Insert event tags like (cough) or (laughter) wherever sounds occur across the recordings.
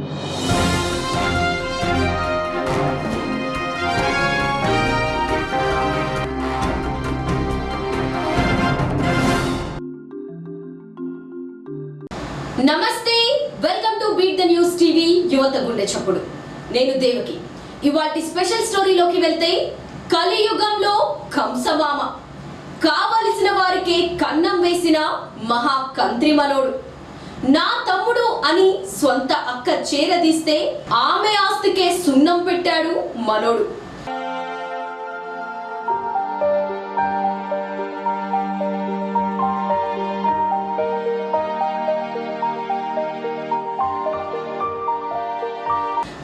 నమస్తే welcome to beat the news TV యువత గుండె చప్పుడు. నేను దేవకి. ఇవాటి స్పెషల్ స్టోరీలోకి వెళ్తే కలియుగంలో కంసమామ. కావలసిన వారికి కన్నం వేసిన మహా కంత్రి మనోడు. నా తమ్ముడు అని సొంత అక్క చేరదీస్తే ఆమె ఆస్తికే సున్నం పెట్టాడు మనోడు.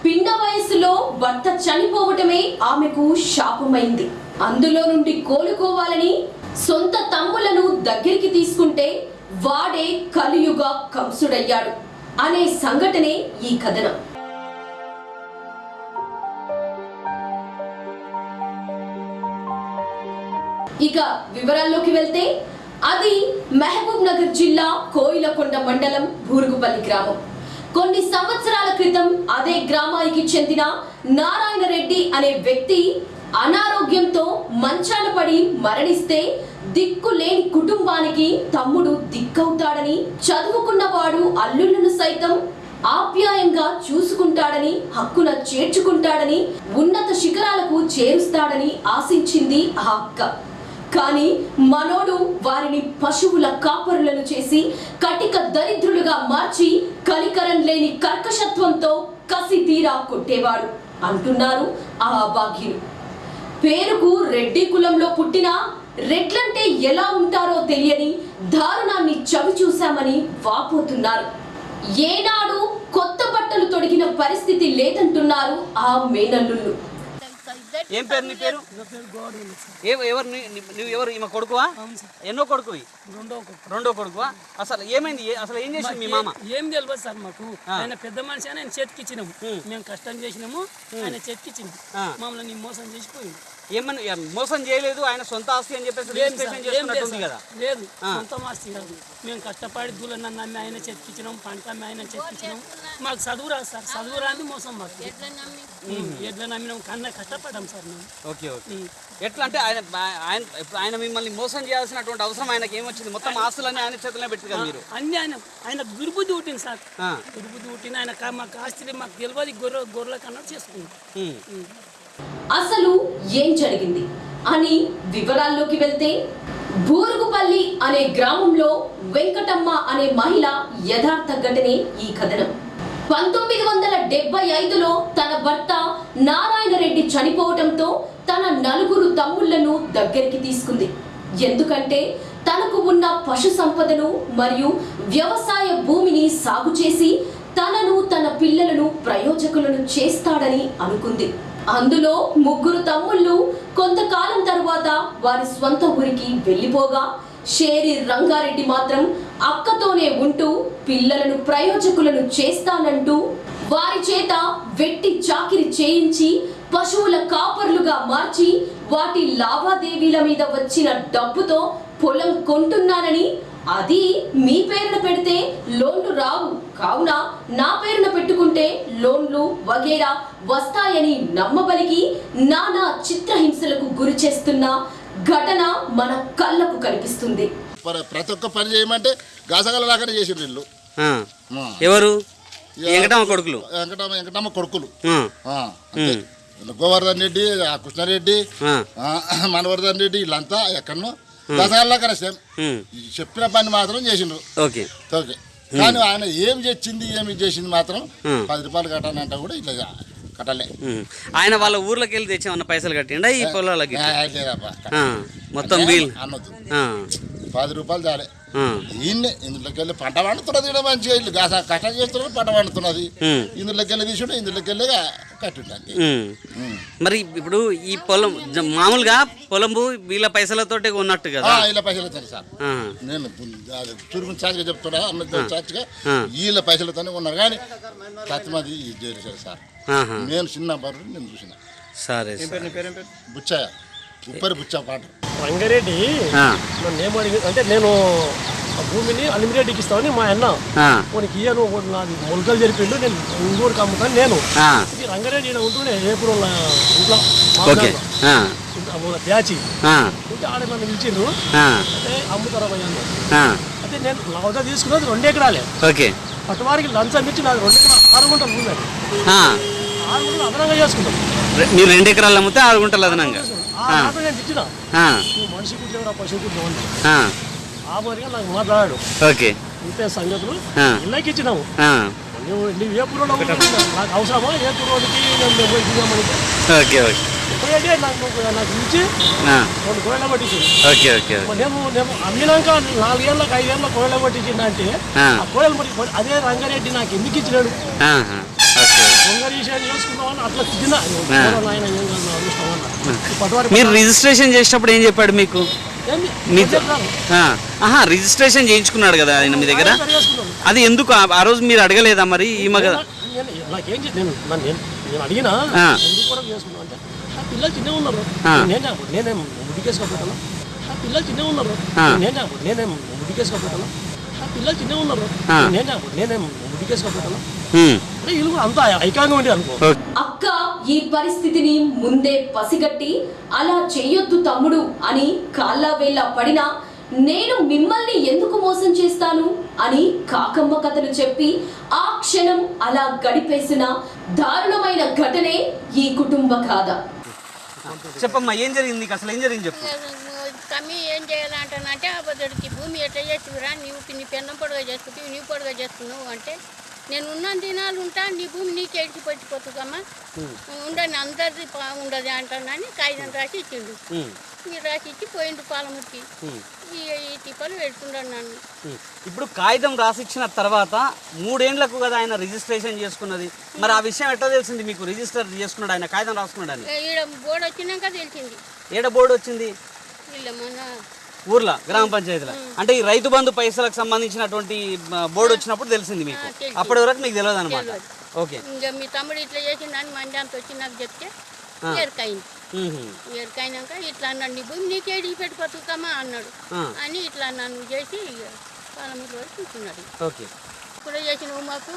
పిన్న వయసులో భర్త చనిపోవటమే ఆమెకు శాపమైంది. అందులో నుండి కోలుకోవాలని సొంత తమ్ములను దగ్గరికి తీసుకుంటే వాడే కలియుగ కంసుడయ్యాడు అనే సంఘటనే ఈ కథనం. ఇక వివరాల్లోకి వెళ్తే అది మహబూబ్ నగర్ జిల్లా కోయిలకొండ మండలం బూరుగుపల్లి గ్రామం. కొన్ని సంవత్సరాల క్రితం అదే గ్రామానికి చెందిన నారాయణ రెడ్డి అనే వ్యక్తి అనారోగ్యంతో మంచాన పడి మరణిస్తే దిక్కు లేని కుటుంబానికి తమ్ముడు దిక్కవుతాడని చదువుకున్నవాడు అల్లుళ్ళను సైతం ఆప్యాయంగా చూసుకుంటాడని హక్కున చేర్చుకుంటాడని ఉన్నత శిఖరాలకు చేరుస్తాడని ఆశించింది ఆ అక్క. కానీ మనోడు వారిని పశువుల కాపరులను చేసి కటిక దరిద్రులుగా మార్చి కలికరం లేని కర్కశత్వంతో కసి తీరా కొట్టేవాడు అంటున్నారు ఆ అభాగ్యులు పేరుకు రెడ్డి కులంలో పుట్టిన రెడ్లంటే ఎలా ఉంటారో తెలియని దారుణాన్ని చవి చూశామని వాపోతున్నారు. ఏనాడు కొత్త బట్టలు తొడిగిన పరిస్థితి లేదంటున్నారు ఆ మేనల్లుళ్ళు. ఏం పేరు నీ పేరు? ఎవరు నువ్వు ఎవరు? ఈమె కొడుకువా? ఎన్నో కొడుకువి రెండో కొడుకు. రెండో కొడుకువా? అసలు ఏమైంది? అసలు ఏం చేసింది మీ మామ? ఏం తెలియదు సార్ మాకు. ఆయన పెద్ద మనిషి అని ఆయన చేతికిచ్చినాము మేము కష్టం చేసినాము. ఆయన చేతికిచ్చింది ఆ. మమ్మల్ని మోసం చేసిపోయింది. ఏమని ఏం మోసం చేయలేదు ఆయన సొంత ఆస్తి అని చెప్పేసి సార్. కదా. లేదు సొంత మాస్తి కాదు. మేము కష్టపడి దూలన్న నమ్మి ఆయన చేతికిచ్చినాం పంట అమ్మి ఆయన చేతికిచ్చినాం మాకు చదువు రాదు సార్ చదువు రాంది మోసం మాకు. ఎట్లా నమ్మినాం కన్నా కష్టపడ్డాం సార్ మేము. Okay okay. ఎట్లా అంటే ఆయన ఆయన ఇప్పుడు ఆయన మిమ్మల్ని మోసం చేయాల్సినటువంటి అవసరం ఆయనకి ఏమొచ్చింది? మొత్తం ఆస్తులన్నీ ఆయన చేతిలో పెట్టి కదా మీరు? అన్ని ఆయన ఆయన దుర్బుద్ధి పుట్టింది సార్. ఆ. దుర్బుద్ధి పుట్టింది ఆయన మాకు ఆస్తి మాకు తెలియదు గొర్రె గొర్రెల కన్నా చేసుకుంది. ఉం. అసలు ఏం జరిగింది అని వివరాల్లోకి వెళ్తే బూరుగుపల్లి అనే గ్రామంలో వెంకటమ్మ అనే మహిళ యథార్థ ఘటనే ఈ కథనం. పంతొమ్మిది వందల డెబ్బై ఐదులో తన భర్త నారాయణ రెడ్డి చనిపోవటంతో తన నలుగురు తమ్ముళ్ళను దగ్గరికి తీసుకుంది. ఎందుకంటే తనకు ఉన్న పశు సంపదను మరియు వ్యవసాయ భూమిని సాగు చేసి తనను తన పిల్లలను ప్రయోజకులను చేస్తాడని అనుకుంది. అందులో ముగ్గురు తమ్ముళ్ళు కొంతకాలం తరువాత వారి స్వంత ఊరికి వెళ్ళిపోగా షేరి రంగారెడ్డి మాత్రం అక్కతోనే ఉంటూ పిల్లలను ప్రయోజకులను చేస్తానంటూ వారి చేత వెట్టి చాకిరి చేయించి పశువుల కాపర్లుగా మార్చి వాటి లావాదేవీల మీద వచ్చిన డబ్బుతో పొలం కొంటున్నానని అది మీ పేరున పెడితే లోన్లు రావు. కావున నా పేరున పెట్టుకుంటే లోన్లు వగేరా వస్తాయని నమ్మబలికి నానా చిత్రహింసలకు గురి చేస్తున్న ఘటన మన కళ్ళకు కనిపిస్తుంది. ప్ర- ప్రతి ఒక్క పని చేయమంటే గాసగల వీళ్ళు. ఆ. ఆ. ఎవరు? వెంకటమ్మ కొడుకులు. వెంకటమ్మ వెంకటమ్మ కొడుకులు. గోవర్ధన్ రెడ్డి ఆ కృష్ణారెడ్డి (clears throat) మనవర్ధన్ రెడ్డి వీళ్ళంతా ఎక్కడనో గాసగల లాగానే సేమ్. చెప్పిన పని మాత్రం చేసిండ్రు ఓకే ఓకే కానీ ఆయన ఏం చేసింది ఏమి చేసింది మాత్రం. పది రూపాయలు కట్టానంటే కూడా ఇట్లా కట్టలే. ఆయన వాళ్ళ ఊర్లోకి వెళ్ళి తెచ్చామన్న పైసలు కట్టిండా ఈ పొలాలకి. మొత్తం ఆ. పది రూపాయలు చాలే. ఈయన్నే ఇందులోకి వెళ్ళి పంట పండుతున్నది కూడా మంచిగా ఇల్లు కష్టం చేస్తున్నారు పంట పండుతున్నది. ఇందులోకి వెళ్ళి తీసుకుంటే ఇందులోకి వెళ్ళి కట్టుంటే ఉం. మరి ఇప్పుడు ఈ పొలం మామూలుగా పొలంబు వీళ్ళ పైసలతోటే ఉన్నట్టు కదా? ఇలా పైసలు ఇస్తాను సార్. నేను అది చురుకు చాచిగా చెప్తున్నా అన్న చాచిగా. వీళ్ళ పైసలతోనే ఉన్నారు కానీ సత్యమది చేశారు సార్. నేను చిన్న బరు నేను చూసిన. సరే సరే. బుచ్చయ్య. ఉప్పరి బుచ్చ పాట. రంగారెడ్డి అడిగి అంటే నేను భూమిని అలిమిటెడ్కి ఇస్తామని మా అన్న మనకి ఇయ్యను నాది మొలకలు జరిపిండు నేను ఇంకోటికి అమ్ముతాను నేను. ఇది రంగారెడ్డి ఈడ ఉంటూనే ఏపురం ఇంట్లో ఆ, ఉంటే ఆడ నన్ను పిలిచిండ్రు. అంటే అమ్ముతారా ఆ, అయితే నేను వద్ద తీసుకున్నది రెండు ఎకరాలే. ఓకే. పట్టువారికి లంచం ఇచ్చి నాది రెండు ఎకరాలు ఆరు గుంటలు ఆ, ఆరు గుంటలు అదనంగా చేసుకుంటాం. మీరు రెండు ఎకరాలు అమ్మితే ఆరు గుంటలు అదనంగా. నేను మనిషి కుట్లేవరా పశువు కుట్లేవు ఆ, మరిగా నాకు మాట్లాడాడు. ఓకే. ఇంతే సంగతులు. ఇళ్ళకి ఇచ్చినాము. నువ్వు నువ్వు ఏ పురోలో నాకు అవసరమా? ఏ పురోడికి నేను ఓకే ఓకే. పోయేటి నాకు నాకు ఇచ్చి ఆ, రెండు కోయల పట్టించింది ఓకే ఓకే. నేను నేను అమ్మినాక నాలుగేళ్ళకి ఐదేళ్ళ కోయల పట్టించింది అంటే ఆ. మరి అదే రంగారెడ్డి నాకు ఎందుకు ఇచ్చినాడు? మీరు రిజిస్ట్రేషన్ చేసేటప్పుడు ఏం చెప్పాడు మీకు? ఆహా రిజిస్ట్రేషన్ చేయించుకున్నాడు కదా ఆయన మీ దగ్గర. అది ఎందుకు? ఆ- రోజు మీరు అడగలేదా మరి పిల్లలు చిన్న ఉన్నారు. అంతా ఐకాంగా అనుకో. అక్క ఈ పరిస్థితిని ముందే పసిగట్టి అలా చెయ్యొద్దు తమ్ముడు అని కాళ్ళ వేళ్ళ పడినా నేను మిమ్మల్ని ఎందుకు మోసం చేస్తాను అని కాకమ్మ కథలు చెప్పి ఆ క్షణం అలా గడిపేసిన దారుణమైన ఘటనే ఈ కుటుంబ గాథ. చెప్పమ్మా ఏం జరిగింది నీకు? అసలు ఏం జరిగింది చెప్పు. కమ్మి ఏం చేయాలంటానంటే అబద్ధడికి భూమి ఎట్లా చేస్తురా నీవు నీ పెన్నం పొడగా చేసుకుంటావు నీ పొడగా చేస్తున్నావు అంటే నేను ఉన్న దినాలు ఉంటా నీ భూమి నీకు ఎడిచి పట్టిపోతుందమ్మా ఉండని అందరిది ఉండదు అంటానని కాగితం రాసి ఇచ్చిండు. మీరు రాసి ఇచ్చి పోయిండు హ్మ్, ఈ తిప్పలు పెడుతున్నాడు నన్ను. ఇప్పుడు కాగితం రాసిచ్చిన తర్వాత మూడేండ్లకు కదా ఆయన రిజిస్ట్రేషన్ చేసుకున్నది. మరి ఆ విషయం ఎట్లా తెలిసింది మీకు? రిజిస్టర్ చేసుకున్నాడు ఆయన కాగితం రాసుకున్నాడు అని ఈడ బోర్డు వచ్చినాక తెలిసింది. ఏడ బోర్డు వచ్చింది? వీళ్ళ మొన్న ఊర్లో గ్రామ పంచాయతీలో. అంటే ఈ రైతు బంధు పైసలకు సంబంధించినటువంటి బోర్డు వచ్చినప్పుడు తెలిసింది మీకు. అప్పటి వరకు మీకు తెలియదు అనమాట. ఓకే. ఇంకా మీ తమ్ముడు ఇట్లా చేసిందని మంది అంత వచ్చి నాకు చెప్తే ఎరకైంది. ఎరకైనాక ఇట్లా అన్నాడు నీ భూమి నీకే ఎడికి పెట్టి బతుకుతామా అన్నాడు. అని ఇట్లా నన్ను చేసి పాలమూరు కూర్చున్నాడు. ఓకే. ఇప్పుడు చేసిన మాకు.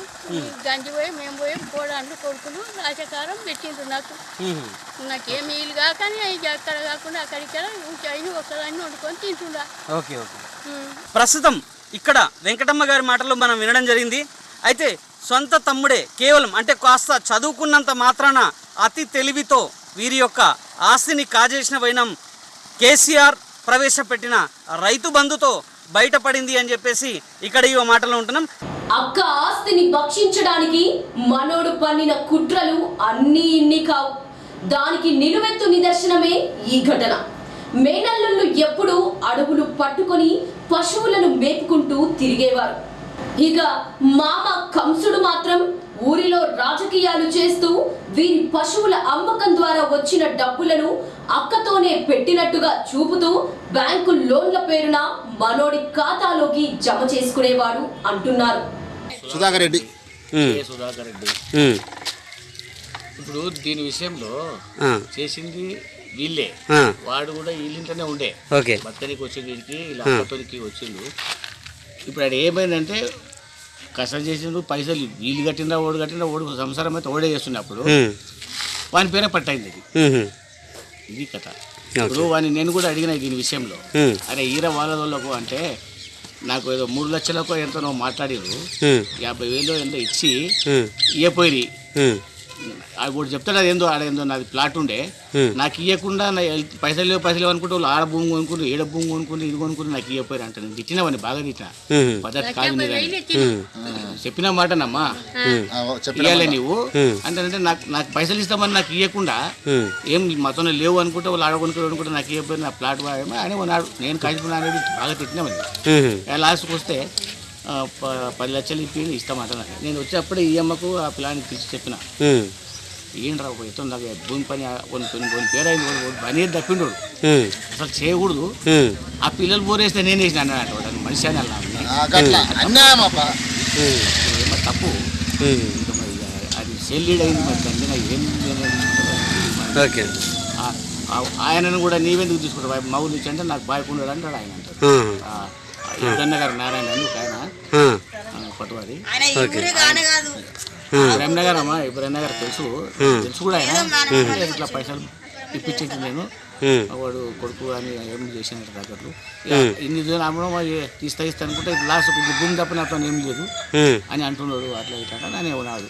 గంజి పోయి మేము పోయి కోడాండ్లు కొడుకులు రాజకారం పెట్టిండ్రు నాకు. మ్మ్హ్మ్. నాకేం వీలు కాక ఇక అక్కడ కాకుండా అక్కడిక్కడ అయిన ఒకదాన్ని వండుకొని తింటుండా. Okay okay. ప్రస్తుతం ఇక్కడ వెంకటమ్మ గారి మాటల్లో మనం వినడం జరిగింది. అయితే సొంత తమ్ముడే కేవలం అంటే కాస్త చదువుకున్నంత మాత్రాన అతి తెలివితో వీరి యొక్క ఆస్తిని కాజేసిన వైనం కేసీఆర్ ప్రవేశపెట్టిన రైతు బంధుతో బయటపడింది అని చెప్పేసి ఇక్కడ ఈ మాటలో ఉంటున్నాం. అక్క ఆస్తిని భక్షించడానికి మనోడు పన్నిన కుట్రలు అన్నీ ఇన్ని కావు. దానికి నిలువెత్తు నిదర్శనమే ఈ ఘటన. మేనల్లుళ్ళు ఎప్పుడూ అడవులు పట్టుకొని పశువులను మేపుకుంటూ తిరిగేవారు. ఇక మామ కంసుడు మాత్రం ఊరిలో రాజకీయాలు చేస్తూ వీరి పశువుల అమ్మకం ద్వారా వచ్చిన డబ్బులను అక్కతోనే పెట్టినట్టుగా చూపుతూ బ్యాంకు లోన్ల పేరున మనోడి ఖాతాలోకి జమ చేసుకునేవాడు అంటున్నారు. సుధాకర్ రెడ్డి. సుధాకర్ రెడ్డి? ఇప్పుడు దీని విషయంలో ఆ, చేసింది వీళ్ళే. ఆ, వాడు కూడా వీళ్ళింట్లోనే ఉండే. ఓకే. బతకనికి వచ్చే వీడికి ఇలా అక్కతోనికి వచ్చిండు. ఇప్పుడు ఆడ ఏమైందంటే కష్టం చేసిండు పైసలు వీళ్ళు కట్టిందా ఓడి కట్టిందా ఓడి సంసారం అయితే ఓడే చేస్తున్నప్పుడు వాని పేరే పట్టయింది అది ఉమ్, ఇది కథ. ఇప్పుడు వాని నేను కూడా అడిగిన దీని విషయంలో అరే ఈర వాళ్ళకు అంటే నాకు ఏదో మూడు లక్షలకు ఎంతనో మాట్లాడిరు. యాభై వేలు ఎంతో ఇచ్చి ఇయ్యపోయి కూడా చెప్తాడు అది ఏందో ఆడేందో నాది ప్లాట్ ఉండే. నాకు ఇవ్వకుండా పైసలు లేవు పైసలు లేవు అనుకుంటే వాళ్ళు ఆడ భూమి కొనుక్కుని ఈడ భూమి కొనుక్కుని ఇది కొనుక్కుని నాకు ఇవ్వపోయారు అంటే. నేను తిట్టినవని బాగా తిట్టిన. పద్ధతి కాదు చెప్పిన మాటనమ్మా. ఇవ్వాలి మాట. నువ్వు. అంటే నాకు నాకు పైసలు ఇస్తామని నాకు ఇవ్వకుండా ఏం మాతోనే లేవు అనుకుంటే వాళ్ళు ఆడ కొనుక్కోరు అనుకుంటే నాకు ఇవ్వకపోయి నా ప్లాట్ వాడేమో అని నేను కాల్చుకున్నా అనేది బాగా తిట్టినామని లాస్ట్కి వస్తే పది లక్షలు ఇప్పి ఇస్తామంట నేను వచ్చేప్పుడే ఈ అమ్మకు ఆ ప్లాన్ పిలిచి చెప్పిన. ఏంట్రా ఒక ఎత్తు నాకు భూమి పని కొన్ని కొన్ని కొన్ని పేరైంది పని తప్పిండు అసలు చేయకూడదు. ఆ పిల్లలు బోరేస్తే నేను వేసిన అన్నాడు వాడు మనిషి అని మరి తప్పు అది సెల్లీడ్ అయింది మరి దాన్ని నాకు ఏం. ఓకే. ఆయనను కూడా నీవెందుకు తీసుకుంటావు? మౌలు ఇచ్చి అంటే నాకు బాయ్ ఉండడు అంటాడు ఆయన అంటాడు. ఉమ్, ఆ, ఇబ్రహ్మ గారు నారాయణ అని ఒక ఆయన. పట్టువారి ఓకే. ఇబ్రహ్మ గారు అమ్మా ఇబ్రహ్మ గారు తెలుసు. తెలుసు కూడా ఆయన. ఇట్లా పైసలు ఇప్పించేది నేను. వాడు కొడుకు అని ఏం చేసినట్టు దగ్గరలో ఇన్ని రోజులు అమ్మడం తీస్తా ఇస్తా అనుకుంటే లాస్ట్ ఇది భూమి తప్ప నాతో ఏం లేదు. అని అంటున్నాడు అట్లా ఇట్లా అని ఉన్నాడు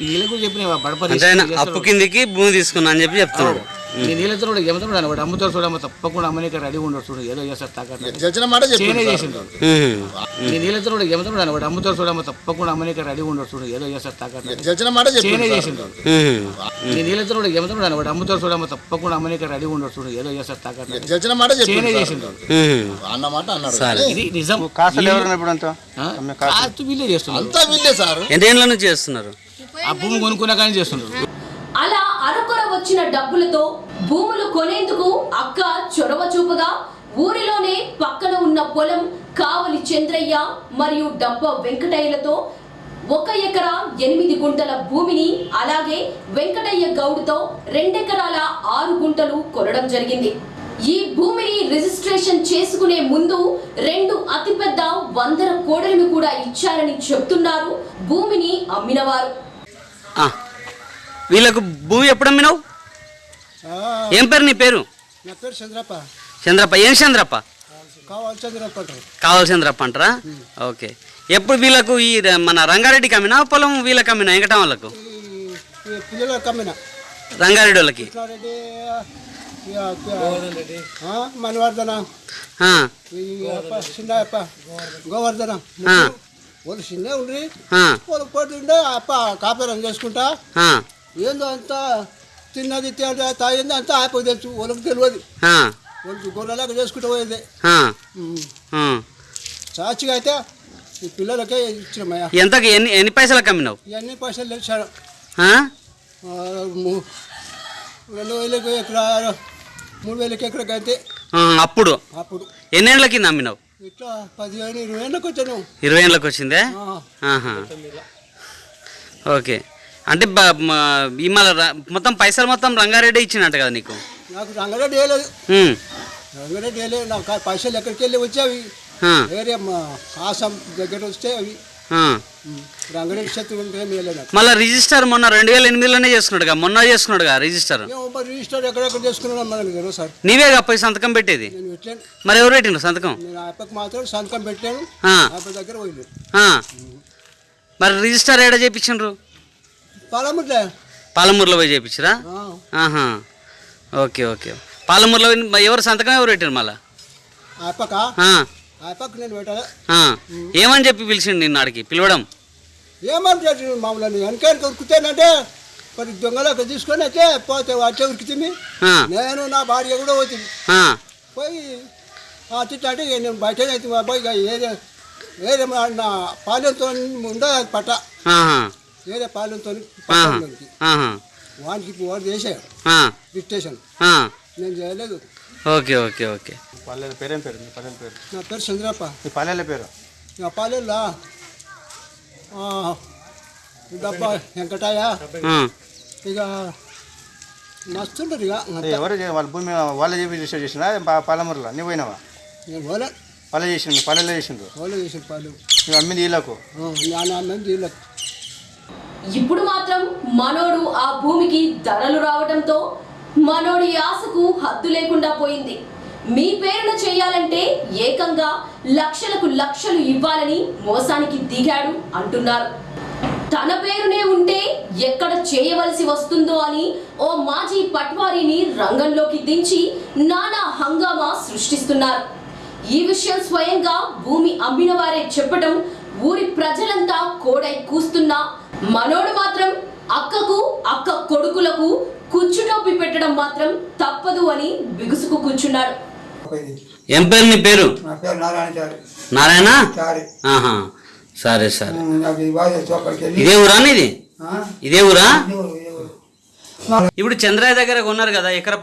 వీళ్ళకు చెప్పిన బడపరి అప్పు కిందికి భూమి తీసుకున్నా అని చెప్పి చెప్తున్నాడు. నేను వీళ్ళతో కూడా వాడు అమ్ముతాడు చూడమ్మ తప్పకుండా అమ్మనిక రెడీ ఉండడు చూడు ఏదో చేస్తారు. చేసిండు ఉమ్, నేను వీళ్ళతో కూడా ఏమంటాడు వాడు అమ్ముతాడు చూడమ్మ తప్పకుండా అమ్మనిక రెడీ ఉండడు చూడు ఏదో చేస్తారు. చేసిండు ఉమ్, నేను వీళ్ళతో కూడా ఏమంటాడు వాడు అమ్ముతాడు చూడమ్మ తప్పకుండా అమ్మనిక రెడీ ఉండడు చూడు ఏదో చేస్తారు. చేసిండు అన్నాడు. ఇది నిజం. కాసులు ఎవరైనా ఇప్పుడు అంతా? ఆ? కాస్తు. వీళ్ళే చేస్తున్నారు. అంతా వీళ్ళే సార్. ఎన్నేళ్ళ నుంచి చేస్తున్నారు? ఆ భూమి కొనుక్కున్నా కానీ చేస్తున్నారు. వచ్చిన డబ్బులతో భూములు కొనేందుకు అక్క చొరవ చూపగా ఊరిలోనే పక్కన ఉన్న పొలం కావలి చంద్రయ్య మరియు డబ్బ వెంకటయ్యలతో ఒక ఎకరా ఎనిమిది గుంటల భూమిని అలాగే వెంకటయ్య గౌడ్తో రెండెకరాల ఆరు గుంటలు కొనడం జరిగింది. ఈ భూమిని రిజిస్ట్రేషన్ చేసుకునే ముందు రెండు అతిపెద్ద వందర కోడలను కూడా ఇచ్చారని చెప్తున్నారు. భూమిని అమ్మినవారు. వీళ్ళకు భూమి ఎప్పుడు అమ్మినావు? ఏం పేరు నీ పేరు? నా పేరు చంద్రప్ప. చంద్రప్ప. ఏం చంద్రప్ప? కావాలి చంద్రప్ప అంటారు. కావాలి చంద్రప్ప అంటారా? ఓకే. ఎప్పుడు వీళ్ళకు ఈ మన రంగారెడ్డికి అమ్మినా పొలం వీళ్ళకి? అమ్మినా వెంకటం వాళ్ళకు. రంగారెడ్డి వాళ్ళకి చిన్నప్ప గోవర్ధన. వాళ్ళు చిన్న ఉండ్రి. ఆ, వాళ్ళు పోతుండే అప్ప కాపురం చేసుకుంటా. ఏందో అంతా తిన్నది తాగింది అంతా ఆపకు తెలుసు. వాళ్ళకి తెలియదు. వాళ్ళకి గొర్రెలాగా చేసుకుంటూ పోయేది. సాక్షిగా అయితే ఈ పిల్లలకే ఇచ్చినమయ్యా ఎంతకి ఎన్ని ఎన్ని పైసలకు అమ్మినావు? ఇవన్నీ పైసలు తెచ్చాడు రెండు వేలకు ఎకరా మూడు వేలకి అంతే. ఆ, అప్పుడు? అప్పుడు. ఎన్నేళ్ళ కింద అమ్మినావు? ఇట్లా పదిహేను ఇరవై ఏళ్ళకి వచ్చాను. ఇరవై ఏళ్ళకి వచ్చిందే. ఓకే. అంటే ఈ ర- మొత్తం పైసలు మొత్తం రంగారెడ్డి ఇచ్చినట్టు కదా నీకు? నాకు రంగారెడ్డి వేయలేదు. రంగారెడ్డి వేయలేదు. నాకు పైసలు ఎక్కడికి వెళ్ళి వచ్చేవి వేరే ఆసాం దగ్గర వస్తే అవి మళ్ళీ రిజిస్టర్ మొన్న రెండు వేల ఎనిమిదిలోనే చేసుకున్నాడుగా? మొన్న చేసుకున్నాడుగా రిజిస్టర్? రిజిస్టర్ ఎక్కడెక్కడ తెలియదు సార్. నీవేగా పోయి సంతకం పెట్టేది? మరి ఎవరు పెట్టిండ్రు సంతకం? మాత్రం సంతకం పెట్టాను. దగ్గర. మరి రిజిస్టర్ ఏడ చేయించిండ్రు పాలముట్లే పాలమూరులో పోయి చేయించరా ఆహా. Okay okay. పాలమూరులో ఎవరు సంతకం ఎవరు పెట్టారు మళ్ళా. ఏమని చెప్పి పిలిచిండు నిన్న ఆడికి? పిలవడం? ఏమంటాడు మామూలు వెనకానికి ఉరుకుతానంటే మరి దొంగలకు తీసుకొని అయితే పోతే వచ్చే ఉరికితుంది ఆ, నేను నా భార్య కూడా పోతుంది. పోయి అటు అంటే ఇక నేను బయట అయితే పోయి వేరే మా- నా పాలెంతో ఉండదు పట్ట? వేరే పాలెంతో వానికి ఇప్పుడు వాడు చేశాడు. ఆ, డిక్టేషన్. నేను చేయలేదు. Okay okay okay. పల్లెల పేరేం పేరు? మీ పల్లెల పేరు? నా పేరు చంద్రప్ప. మీ పల్లెల పేరు? నా పాలెల్లా డబ్బా వెంకటాయ ఇక మస్తుంటారు ఇక. ఎవరు వాళ్ళ భూమి వాళ్ళే చెప్పి రిజిస్టర్ చేసినా? పాలమూరులో? నువ్వు పోయినావా? నేను పోలే. వాళ్ళే చేసిండు మీ పల్లెల్లో చేసిండు పోలే చేసిన పాలు నువ్వు అమ్మింది వీళ్ళకు? నా మంది వీళ్ళకి. ఇప్పుడు మాత్రం మనోడు ఆ భూమికి ధరలు రావడంతో మనోడి ఆశకు హద్దు లేకుండా పోయింది. మీ పేరున చేయాలంటే ఏకంగా లక్షలకు లక్షలు ఇవ్వాలని మోసానికి దిగాడు అంటున్నారు. తన పేరునే ఉంటే ఎక్కడ చేయవలసి వస్తుందో అని ఓ మాజీ పట్వారీని రంగంలోకి దించి నానా హంగామా సృష్టిస్తున్నారు. ఈ విషయం స్వయంగా భూమి అమ్మిన వారే చెప్పడం ఊరి ప్రజలంతా కోడై కూస్తున్నా మనోడు మాత్రం అక్కకు అక్క కొడుకులకు కుచ్చుటోపి పెట్టడం మాత్రం తప్పదు అని బిగుసుకు కూర్చున్నాడు. ఏం పేరు నీ నారాయణ? ఆహా సరే సరే. ఇదే ఊరా ఇది ఆ? ఇదే ఊరా. ఇప్పుడు చంద్రయ్య దగ్గర కొన్నారు కదా ఎకర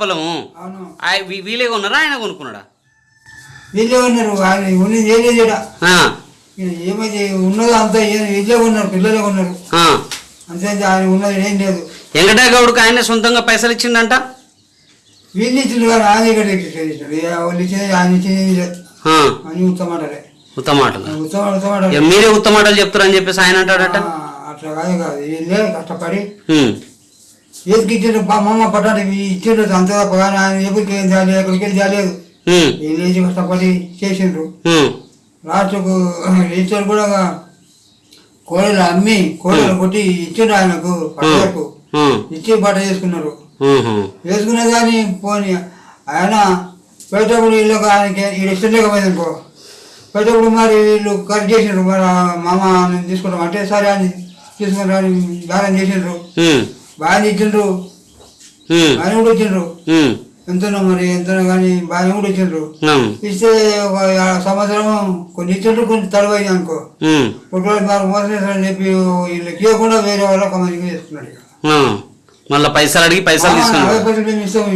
వీ- వీలే కొన్నారా? ఆయన కొనుక్కున్నాడా? వీళ్ళే ఉన్నారు ఏం ఏమైతే ఉన్నదో అంతా ఏ- ఉన్నారు పిల్లలే ఉన్నారు. అంతే ఆయన ఉన్నది ఏం లేదు. వెంకటయ్య గౌడ్కి ఆయన సొంతంగా పైసలు ఇచ్చిండంట? వీళ్ళు ఇచ్చింది కానీ ఆయన ఇక్కడ ఇచ్చాడు ఏ వాళ్ళు ఇచ్చేది ఆయన ఇచ్చేది ఏం అని ఉత్తమాటలే ఉత్తమాటలు మీరే ఉత్తమాటలు చెప్తారని చెప్పేసి ఆయన అంటాడట? అట్లా కాదు కాదు. వీళ్ళే కష్టపడి. ఏదికి ఇచ్చారు మా అమ్మ పట్టాడు ఇచ్చిండ్రు అంత తప్ప కానీ ఆయన ఎప్పటికి ఏం చేయాలి ఎక్కడికి వెళ్ళి చేయలేదు వీళ్ళు కష్టపడి చేసిండ్రు. లాస్ట్కు రిజిస్టర్ కూడా కోడలు అమ్మి కోడలు కొట్టి ఇచ్చిండ్రు ఆయనకు పట్టకు ఇచ్చి బట్ట చేసుకున్నారు. వేసుకునే కానీ పోనీ ఆయన పోయేటప్పుడు వీళ్ళు ఆయనకి వీళ్ళు ఇష్టం లేకపోయింది అనుకో. పోయేటప్పుడు మరి వీళ్ళు ఖర్చు చేసిండ్రు మరి మామ తీసుకుంటాం అంటే సరే అని తీసుకుంటారు అని బాగా చేసిండ్రు. బాగా ఇచ్చిండ్రు బాగా కూడా ఇచ్చిండ్రు. ఎంతనో మరి ఎంతనో కానీ బాగా కూడా ఇచ్చిండ్రు ఇస్తే ఒక సంవత్సరం కొన్ని ఇచ్చిండ్రు కొన్ని తడవైంది అనుకో. ఒకవేళ మరి మోసం చేస్తారని చెప్పి వీళ్ళకి ఇవ్వకుండా వేరే వాళ్ళు ఒక ఇక. ఉమ్. మళ్ళా పైసలు అడిగి పైసలు పైసలు మేము ఇస్తాము.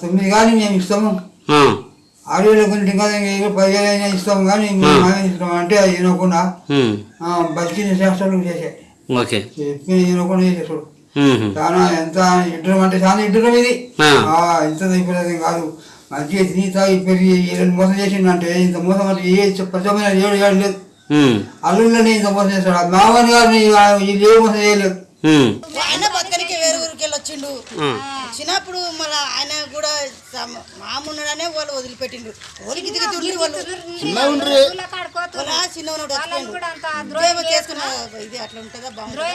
తొమ్మిది కానీ మేము ఇస్తాము. ఉమ్, ఆరు వేల గురించి ఇంకా పదివేలు అయినా ఇస్తాము కానీ మేము మామే ఇస్తాం అంటే అది వినకుండా ఉమ్, బతికిన శాస్త్రాలు చేశాయి. ఓకే. వినకుండా చేసేసాడు చాలా ఎంత ఇడ్డం అంటే చాలా ఇడ్డం ఇది. ఇంత అయిపోయేది కాదు. మంచిగా తిని తాగి పెరిగి వీళ్ళని మోసం చేసిండంటే ఇంత మోసం అంటే ఏ ప్రజమైన ఏడు ఏడు లేదు. అల్లుళ్ళని ఇంత మోసం చేస్తాడు. మామని గారిని వీళ్ళు ఏ మోసం చేయలేదు. వెళ్ళి వచ్చిండు. వచ్చినప్పుడు మళ్ళీ ఆయన కూడా మామున్నడనే వాళ్ళు వదిలిపెట్టిండు వాళ్ళకి దిగి తిండి వాళ్ళు చిన్న ఉన్నాడు చేసుకున్న ఇది అట్లా ఉంటుందా బాగుంటుందా?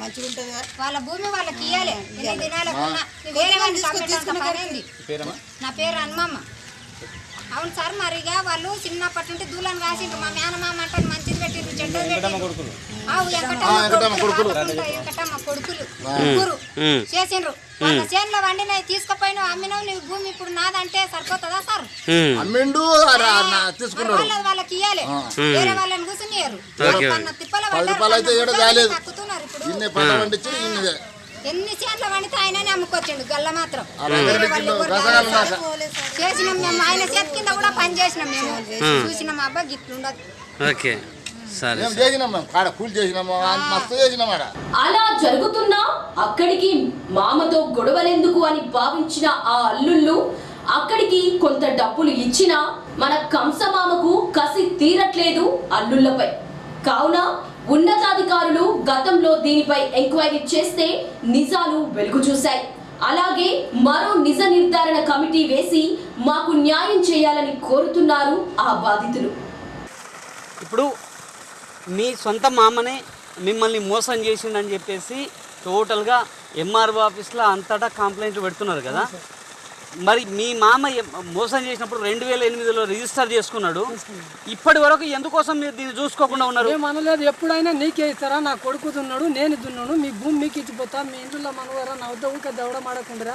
మంచిగా ఉంటుంది వాళ్ళ భూమి వాళ్ళకి? నా పేరు హనుమమ్మ. అవును సార్ మరిగా వాళ్ళు చిన్నప్పటి నుండి దూలను కాసిండ్రు. మా మేనమామ అంటే మంచిది పెట్టిండ్రు ఆవు వెంకటమ్మ కొడుకులు. వెంకటమ్మ కొడుకులు. ముగ్గురు. చేసిండ్రు. వాళ్ళ చేనులో వండినవి తీసుకుపోయినావు అమ్మినావు నీ భూమి ఇప్పుడు నాదంటే సరిపోతుందా సార్. అమ్మిండు తీసుకున్నాడు. వాళ్ళకి ఇయ్యాలి. వేరే వాళ్ళని కూర్చునియరు ఓకే. తిప్పల అయితే ఏడు కాలేదు ఇన్ని పంట ఎన్ని చేట్ల వండితే ఆయననే అమ్ముకొచ్చిండు గల్ల మాత్రం. చేసినాం మేము ఆయన చేతి కింద కూడా పని చేసినాం మేము. చూసినాం గిట్లుండదు. ఓకే. సరే మేము చేసినాం మేము కాడ కూలి చేసినాము అంత మస్తు చేసినాం ఆడ. అలా జరుగుతున్నా అక్కడికి మామతో గొడవలెందుకు అని భావించిన ఆ అల్లుళ్ళు అక్కడికి కొంత డబ్బులు ఇచ్చినా మన కంసమామకు కసి తీరట్లేదు అల్లుళ్ళపై. కావున ఉన్నతాధికారులు గతంలో దీనిపై ఎంక్వైరీ చేస్తే నిజాలు వెలుగు చూశాయి. అలాగే మరో నిజ నిర్ధారణ కమిటీ వేసి మాకు న్యాయం చేయాలని కోరుతున్నారు ఆ బాధితులు. ఇప్పుడు మీ సొంత మామనే మిమ్మల్ని మోసం చేసిండని చెప్పేసి టోటల్గా ఎంఆర్ఓ ఆఫీస్లో అంతటా కంప్లైంట్లు పెడుతున్నారు కదా. మరి మీ మామ మోసం చేసినప్పుడు రెండు వేల ఎనిమిదిలో రిజిస్టర్ చేసుకున్నాడు. ఇప్పటి వరకు ఎందుకోసం మీరు దీన్ని చూసుకోకుండా ఉన్నారు? మేము అనలేదు. ఎప్పుడైనా నీకే ఇస్తారా? నా కొడుకు దున్నాడు నేను దున్నాను మీ భూమి మీకు ఇచ్చిపోతా మీ ఇంట్లో మనవారా నా వద్ద ఊక దవడం ఆడకుండా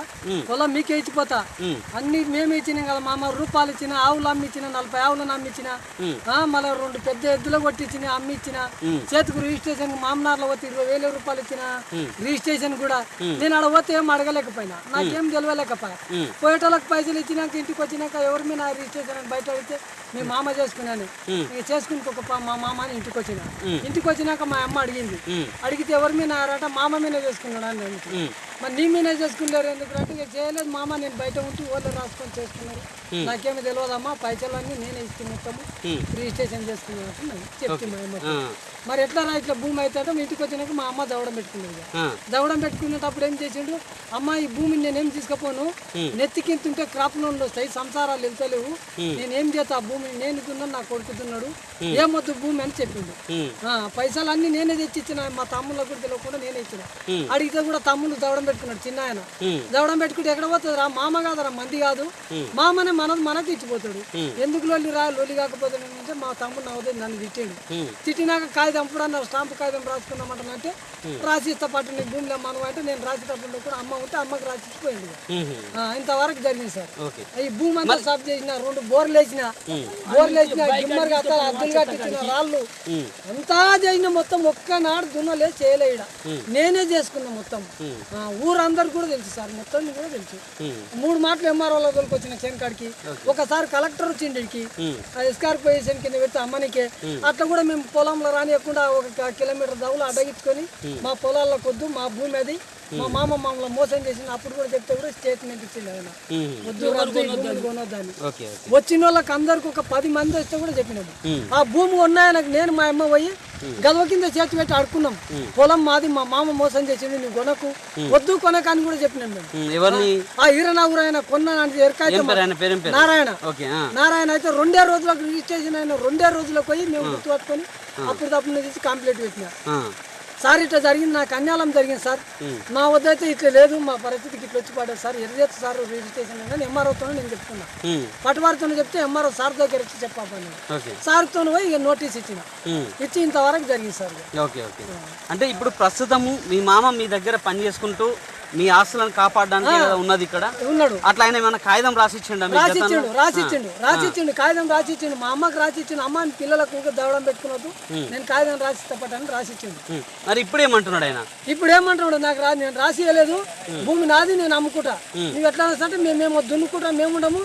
పొలం మీకే ఇచ్చిపోతా. అన్ని మేమే ఇచ్చినాం కదా మామ రూపాయలు ఇచ్చిన ఆవులు అమ్మిచ్చిన నలభై ఆవులను అమ్మిచ్చిన మళ్ళీ రెండు పెద్ద ఎద్దులు కొట్టించిన అమ్మిచ్చిన చేతికి రిజిస్ట్రేషన్ మామనార్లో పోతే ఇరవై వేల రూపాయలు ఇచ్చిన రిజిస్ట్రేషన్ కూడా నేను ఆడ పోతే ఏం అడగలేకపోయినా. నాకేం తెలియలేకపోయా పోయేటోళ్ళకి పైసలు ఇచ్చినాక ఇంటికి వచ్చినాక ఎవరి మీద నా రిజిస్ట్రేషన్ బయట అడిగితే మీ మామ. చేసుకున్నాను. ఇక చేసుకుని ఒక మా మామ అని ఇంటికి వచ్చిన. ఇంటికి వచ్చినాక మా అమ్మ అడిగింది. అడిగితే ఎవరి మీద నారట మామ మీద చేసుకున్నాడు అని. మరి నీ మీద చేసుకున్నారు ఎందుకు అంటే ఇక చేయలేదు మామ నేను బయట ఉంటూ ఓళ్ళు రాసుకొని చేసుకున్నారు. నాకేమి తెలియదమ్మా పైసలు అన్ని నేనే ఇచ్చి మొత్తము. రిజిస్ట్రేషన్ చేసుకున్నాను చెప్తే మా అమ్మ మరి ఎట్లా రా ఇట్లా భూమి అయితే ఇంటికి వచ్చినాక మా అమ్మ దవడం పెట్టుకున్నది ఇక. దవడం పెట్టుకునేటప్పుడు ఏం చేసిండు? అమ్మ ఈ భూమిని నేనేం తీసుకపోను? నెత్తికింతుంటే క్రాప్ లోన్లు వస్తాయి సంసారాలు వెళ్తలేవు. నేనేం చేస్తా? ఆ భూమిని నేను దున్నాను నా కొడుకుతున్నాడు ఏమొద్దు భూమి అని చెప్పిండు. ఆ, పైసలు అన్ని నేనే తెచ్చి ఇచ్చిన మా తమ్ముళ్ళకు కూడా తెలియకుండా నేనే ఇచ్చిన. అడిగితే కూడా తమ్ముళ్ళు దవడం పెట్టుకున్నాడు చిన్న ఆయన. దవడం పెట్టుకుంటే ఎక్కడ పోతుంది రా మామ కాదురా మంది కాదు. మామనే మనది మనకి ఇచ్చిపోతాడు ఎందుకు లొల్లి రా? లొల్లి కాకపోతే అంటే మా తమ్ముడు నవ్వుతుంది నన్ను తిట్టాడు. తిట్టినాక కాగితం కూడా అన్నారు? స్టాంపు కాగితం రాసుకున్నామంటే రాసిస్తా పట్టు నీ భూమిలో మనం అంటే నేను రాసేటప్పుడు కూడా అమ్మ ఉంటే అమ్మకి రాసిచ్చిపోయింది. ఆ, ఇంతవరకు జరిగింది సార్. ఈ భూమి అంతా సాఫ్ చేసిన రెండు బోర్లు వేసిన. బోర్లు వేసిన గిమ్మర్ కట్టాలి అద్దెలు కట్టించిన రాళ్ళు. అంతా చేసిన మొత్తం ఒక్కనాడు దున్నలే చేయలే ఈడ. నేనే చేసుకున్నా మొత్తం. ఊరందరు కూడా తెలుసు సార్ మొత్తం కూడా తెలుసు. మూడు మాటలు ఎంఆర్ఓ లోకి వచ్చిన చెనకాడికి ఒకసారి కలెక్టర్ వచ్చిండి ఈడికి. ఆ ఎస్కార్పొరేషన్ కింద పెడితే అమ్మనికే. అట్లా కూడా మేము పొలంలో రానియకుండా ఒక కిలోమీటర్ దవులు అడ్డగించుకొని మా పొలాల్లో కొద్దు మా భూమి అది. మా మామ. మమ్మల్ని మోసం చేసిన అప్పుడు కూడా చెప్తే కూడా స్టేట్మెంట్ ఇచ్చింది ఆయన. వద్దు వద్దు, ఈ భూములు కొనొద్దని? Okay okay. వచ్చిన వాళ్ళకి అందరికి ఒక పది మంది వస్తే కూడా చెప్పినాము ఆ భూమి ఉన్నాయనకు నేను మా అమ్మ పోయి గదవ కింద చేతి పెట్టి అడుకున్నాం పొలం మాది మా మామ మోసం చేసిండు నువ్వు కొనకు. వద్దు కొనక అని కూడా చెప్పినాం మేము. ఆ ఈరనగూరు ఆయన కొన్నానంటే పేరు నారాయణ. ఓకే ఆ. నారాయణ అయితే రెండే రోజులకు రిజిస్ట్రేషన్ అయిన రెండే రోజులకు పోయి మేము గుర్తు పట్టుకొని అప్పుడు తప్పుడు తీసి కంప్లీట్ పెట్టినా. సార్ ఇట్లా జరిగింది నాకు అన్యాయం జరిగింది సార్. నా వద్ద అయితే ఇట్లా లేదు మా పరిస్థితికి ఇట్లా వచ్చి పడ్డది సార్. ఎర్రేది సార్ రిజిస్ట్రేషన్ కానీ ఎంఆర్ఓతో నేను చెప్తున్నా. ఉమ్, పట్టువారితో చెప్తే ఎంఆర్ఓ సార్ దగ్గర వచ్చి చెప్పాను ఓకే. సార్తో పోయి ఇక నోటీస్ ఇచ్చిన. ఇచ్చి ఇంతవరకు జరిగింది సార్. Okay okay. అంటే ఇప్పుడు ప్రస్తుతము మీ మామ మీ దగ్గర పని చేసుకుంటూ మీ ఆస్తులను కాపాడడానికి ఉన్నది ఇక్కడ? ఉన్నాడు. అట్లా ఆయన ఏమైనా కాగితం రాసిచ్చిండా రాసిచ్చిండు? రాసిచ్చిండు రాసిచ్చిండు కాగితం రాసిచ్చిండు. మా అమ్మకి రాసిచ్చిండు. అమ్మ పిల్లలకు దవడం పెట్టుకున్నట్టు నేను కాగితం రాసి పట్టాను రాసిచ్చిండు. మరి ఇప్పుడు ఏమంటున్నాడు ఆయన? ఇప్పుడు ఏమంటున్నాడు? నాకు రా నేను రాసి ఇవ్వలేదు భూమి నాది నేను అమ్ముకుంటా. నువ్వు ఎట్లా అంటే మేమేమో దున్నుకుంటాం మేము ఉండము.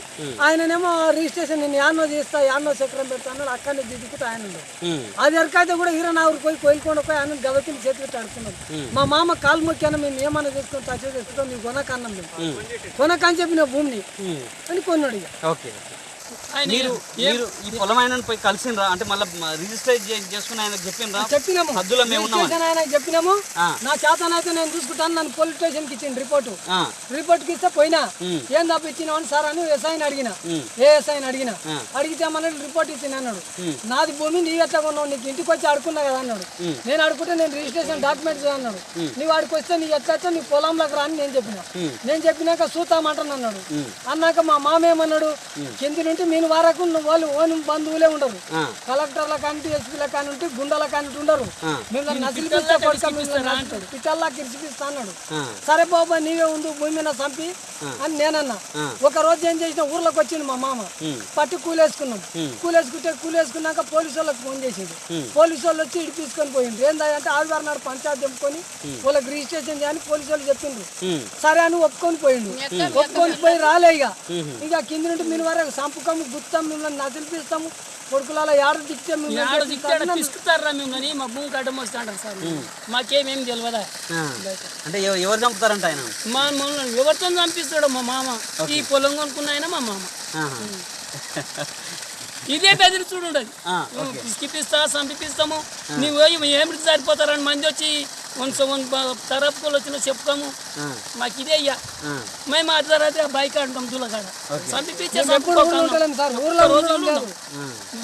ఆయననేమో రిజిస్ట్రేషన్ నేను యాన్నో చేస్తా యాన్నో చక్రం పెడతా అన్నాడు. అక్కడనే దిద్దుకుంటా ఆయన అది ఎరకైతే కూడా ఈరనావురు పోయి కోయిలకొండ పోయి ఆయన గదకిని చేతి పెట్టి అడుకున్నాడు మా మామ కాలు మొక్కాను మేము ఏమన్నా చేసుకొని చేసుకుంటాం నీకు కొనకన్నాం మేము కొనకని చెప్పిన భూమిని అని కొన్నాడు ఇక. ఓకే. మీరు మీరు ఈ పొలం ఆయనను పోయి కలిసిండ్రా? అంటే మళ్ళీ రిజిస్టర్ చేసుకుని ఆయనకు చెప్పిండ్రా? చెప్పినాము. హద్దులో మేము చెప్పినాము. నా చేతనైతే నేను చూసుకుంటాను నన్ను పోలీస్ స్టేషన్కి ఇచ్చిండు రిపోర్టు రిపోర్ట్కి ఇస్తే పోయినా. ఏం తప్ప ఇచ్చినావు అని సార్ అని ఎస్ఐని అడిగిన. ఏ ఎస్ఐని అడిగిన. అడిగితే ఏమన్నాడు రిపోర్ట్ ఇచ్చింది అన్నాడు. నాది భూమి నీ ఎట్లా కొన్నావు? నీకు ఇంటికి వచ్చి అడుకున్నా కదా అన్నాడు. నేను అడుకుంటే నేను రిజిస్ట్రేషన్ డాక్యుమెంట్స్ అన్నాడు. నీవు ఆడికి వస్తే నీ ఎట్లా నీ పొలంలోకి రా అని నేను చెప్పిన. నేను చెప్పినాక చూతామంటాను అన్నాడు. అన్నాక మా మామ ఏమన్నాడు? కింది నుండి మీను వరకు నువ్వు వాళ్ళు ఓని బంధువులే ఉండరు కలెక్టర్ల కానింటి ఎస్పీల కానింటి గుండెల కానింటి ఉండరు. నసిలిపిస్తా పిట్టల్లా కిరిచిపిస్తా అన్నాడు. సరే బాబా నీవే ఉండు భూమి మీద చంపి అని నేనన్నా. ఒక రోజు ఏం చేసిన ఊర్లోకి వచ్చిండు మా మామ. పట్టి కూలేసుకున్నాం. కూలేసుకుంటే కూలేసుకున్నాక పోలీసు వాళ్ళకి ఫోన్ చేసిండు. పోలీసు వాళ్ళు వచ్చి ఇటు తీసుకొని పోయిండు ఏందంటే ఆదివారం నాడు పంచాయతీ చెప్పుకొని వాళ్ళకి రిజిస్ట్రేషన్ చేయని పోలీసు వాళ్ళు చెప్పిండ్రు. సరే అని ఒప్పుకొని పోయిండు. ఒప్పుకొని పోయి రాలే ఇక. ఇక కింది నుండి మీ వరకు సంపుకము గుత్తాం మిమ్మల్ని నదిలిపిస్తాము. కొడుకులలో ఏడు దిక్తే ఆడ దిక్కాడ మిమ్మల్ని పిసుకుతారా మిమ్మల్ని? మా భూమి కట్టం వస్తా అంటారు సార్ మాకేమేం తెలియదా. అంటే ఎవ- ఎవరు చంపుతారంట ఆయన? మా మమ్మల్ని ఎవరితో చంపిస్తాడు మా మామ. ఈ పొలం కొనుక్కున్న ఆయన మా మామ. ఇదే బెదిరి చూడుండదు ఆ, పిసికిపిస్తా చంపిపిస్తాము. నీవు ఏమిటి సరిపోతారని మంది వచ్చి కొంచెం తరపుకోలు వచ్చిన చెప్పుకోము మాకు ఇదే అయ్యా. మేము ఆ తర్వాత బైక్ అంటాం ఉంటలేం సార్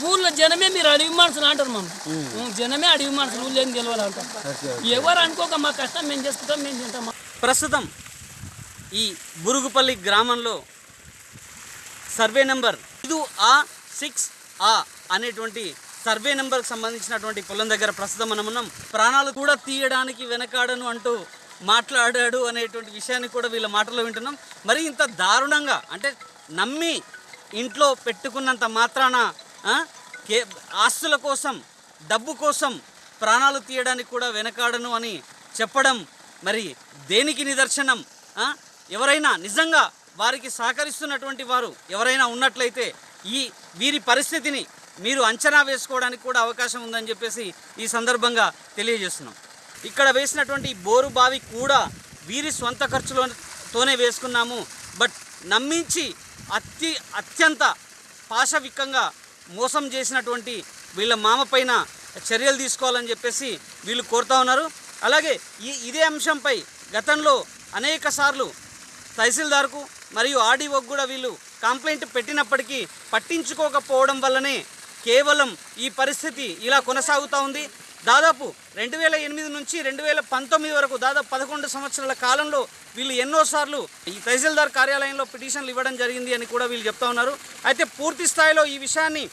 ఊర్లో జనమే మీరు అడవి మనుషులు అంటారు మమ్మల్ని జనమే అడవి మనుషులు ఊళ్ళో ఏం తెలియాలి ఎవరు అనుకోక మా కష్టం మేము చేసుకుంటాం మేము తింటాం ప్రస్తుతం ఈ బురుగుపల్లి గ్రామంలో సర్వే నెంబర్ ఐదు ఆ సిక్స్ ఆ అనేటువంటి సర్వే నెంబర్కి సంబంధించినటువంటి పొలం దగ్గర ప్రస్తుతం మనం ఉన్నాం. ప్రాణాలు కూడా తీయడానికి వెనకాడను అంటూ మాట్లాడాడు అనేటువంటి విషయాన్ని కూడా వీళ్ళ మాటలో వింటున్నాం. మరి ఇంత దారుణంగా అంటే నమ్మి ఇంట్లో పెట్టుకున్నంత మాత్రాన కే ఆస్తుల కోసం డబ్బు కోసం ప్రాణాలు తీయడానికి కూడా వెనకాడను అని చెప్పడం మరి దేనికి నిదర్శనం? ఎవరైనా నిజంగా వారికి సహకరిస్తున్నటువంటి వారు ఎవరైనా ఉన్నట్లయితే ఈ వీరి పరిస్థితిని మీరు అంచనా వేసుకోవడానికి కూడా అవకాశం ఉందని చెప్పేసి ఈ సందర్భంగా తెలియజేస్తున్నాం. ఇక్కడ వేసినటువంటి ఈ బోరు బావి కూడా వీరి సొంత ఖర్చులతోనే వేసుకున్నాము. బట్ నమ్మించి అతి అత్యంత పాశవికంగా మోసం చేసినటువంటి వీళ్ళ మామ పైన చర్యలు తీసుకోవాలని చెప్పేసి వీళ్ళు కోరుతా ఉన్నారు. అలాగే ఈ ఇదే అంశంపై గతంలో అనేక సార్లు తహసీల్దార్కు మరియు ఆర్డీఓకు కూడా వీళ్ళు కంప్లైంట్ పెట్టినప్పటికీ పట్టించుకోకపోవడం వల్లనే కేవలం ఈ పరిస్థితి ఇలా కొనసాగుతూ ఉంది. దాదాపు రెండు వేల ఎనిమిది నుంచి రెండు వేల పంతొమ్మిది వరకు దాదాపు పదకొండు సంవత్సరాల కాలంలో వీళ్ళు ఎన్నోసార్లు ఈ తహసీల్దార్ కార్యాలయంలో పిటిషన్లు ఇవ్వడం జరిగింది అని కూడా వీళ్ళు చెప్తా ఉన్నారు. అయితే పూర్తి స్థాయిలో ఈ విషయాన్ని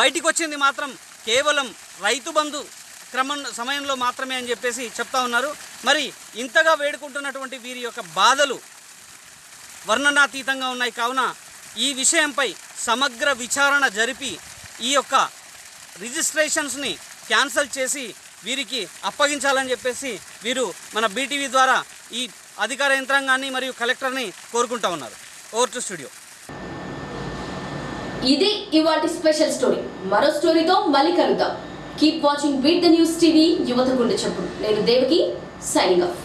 బయటికి వచ్చింది మాత్రం కేవలం రైతు బంధు క్రమం సమయంలో మాత్రమే అని చెప్పేసి చెప్తా ఉన్నారు. మరి ఇంతగా వేడుకుంటున్నటువంటి వీరి యొక్క బాధలు వర్ణనాతీతంగా ఉన్నాయి. కావున ఈ విషయంపై సమగ్ర విచారణ జరిపి ఈ యొక్క రిజిస్ట్రేషన్స్ని క్యాన్సిల్ చేసి వీరికి అప్పగించాలని చెప్పేసి వీరు మన బీటీవీ ద్వారా ఈ అధికార యంత్రాంగాన్ని మరియు కలెక్టర్ని కోరుకుంటా ఉన్నారు. ఓవర్ టు స్టూడియో ఇది ఇవాటి స్పెషల్ స్టోరీ. మరో స్టోరీతో మళ్ళీ కలుద్దాం. Keep watching beat the news TV యువత గుండె చప్పుడు. నేను దేవకి సైనింగ్ ఆఫ్